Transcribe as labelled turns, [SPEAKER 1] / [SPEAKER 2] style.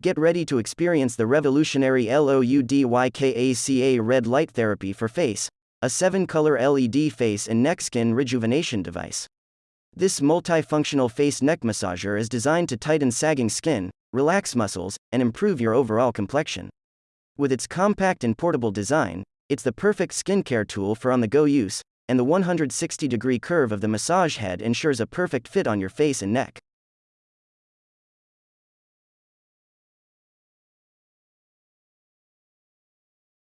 [SPEAKER 1] Get ready to experience the revolutionary LOUDYKACA red light therapy for face, a 7 color LED face and neck skin rejuvenation device. This multifunctional face neck massager is designed to tighten sagging skin, relax muscles, and improve your overall complexion. With its compact and portable design, it's the perfect skincare tool for on the go use, and the 160 degree curve of the massage head ensures a perfect fit on your face and neck.